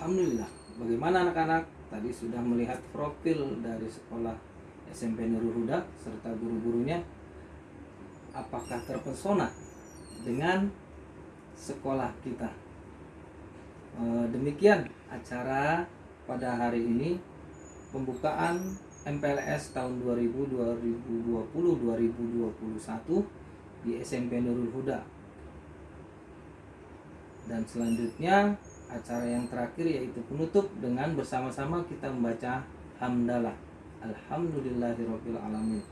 Alhamdulillah. Bagaimana anak-anak? Tadi sudah melihat profil dari sekolah SMP Nurul Huda serta guru-gurunya. Apakah terpesona dengan sekolah kita? E, demikian acara pada hari ini pembukaan MPLS tahun 2020-2021 di SMP Nurul Huda. Dan selanjutnya acara yang terakhir yaitu penutup dengan bersama-sama kita membaca hamdalah alhamdulillahirabbil alamin.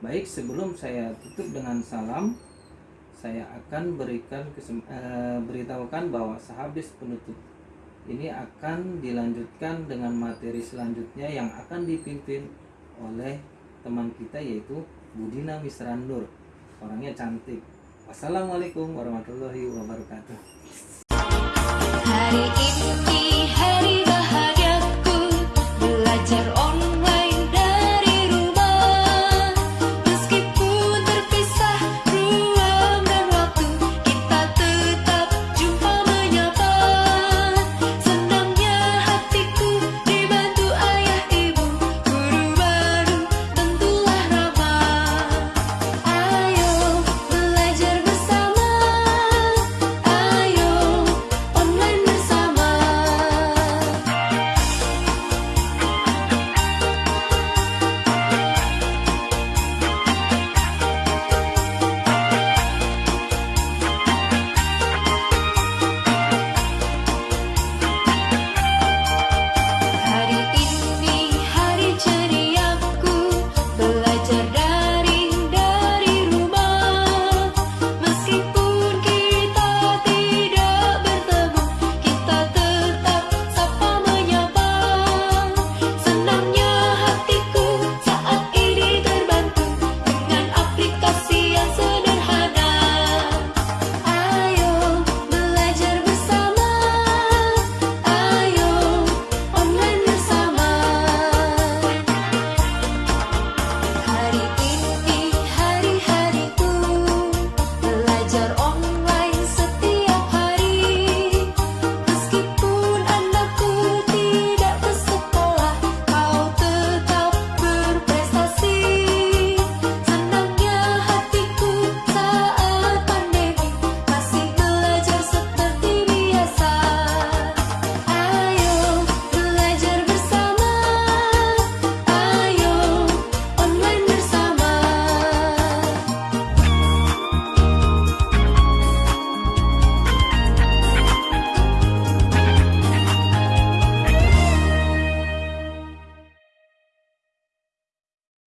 Baik, sebelum saya tutup dengan salam, saya akan berikan eh, beritahukan bahwa sehabis penutup ini akan dilanjutkan dengan materi selanjutnya yang akan dipimpin oleh teman kita yaitu Budina Misran Nur. Orangnya cantik. Wassalamualaikum warahmatullahi wabarakatuh. Hari ini